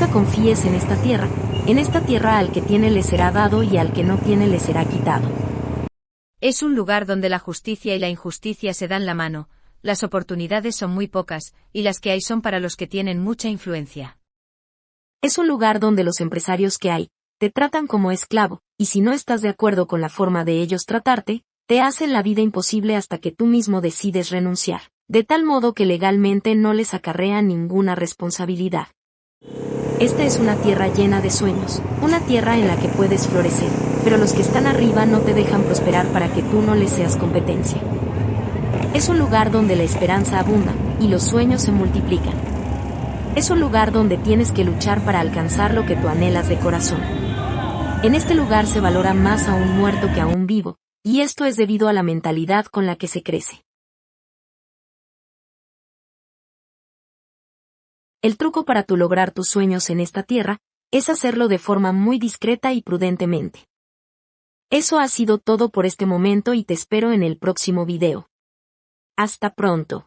nunca confíes en esta tierra, en esta tierra al que tiene le será dado y al que no tiene le será quitado. Es un lugar donde la justicia y la injusticia se dan la mano, las oportunidades son muy pocas, y las que hay son para los que tienen mucha influencia. Es un lugar donde los empresarios que hay, te tratan como esclavo, y si no estás de acuerdo con la forma de ellos tratarte, te hacen la vida imposible hasta que tú mismo decides renunciar, de tal modo que legalmente no les acarrea ninguna responsabilidad. Esta es una tierra llena de sueños, una tierra en la que puedes florecer, pero los que están arriba no te dejan prosperar para que tú no les seas competencia. Es un lugar donde la esperanza abunda, y los sueños se multiplican. Es un lugar donde tienes que luchar para alcanzar lo que tú anhelas de corazón. En este lugar se valora más a un muerto que a un vivo, y esto es debido a la mentalidad con la que se crece. El truco para tu lograr tus sueños en esta tierra, es hacerlo de forma muy discreta y prudentemente. Eso ha sido todo por este momento y te espero en el próximo video. Hasta pronto.